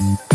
Yes.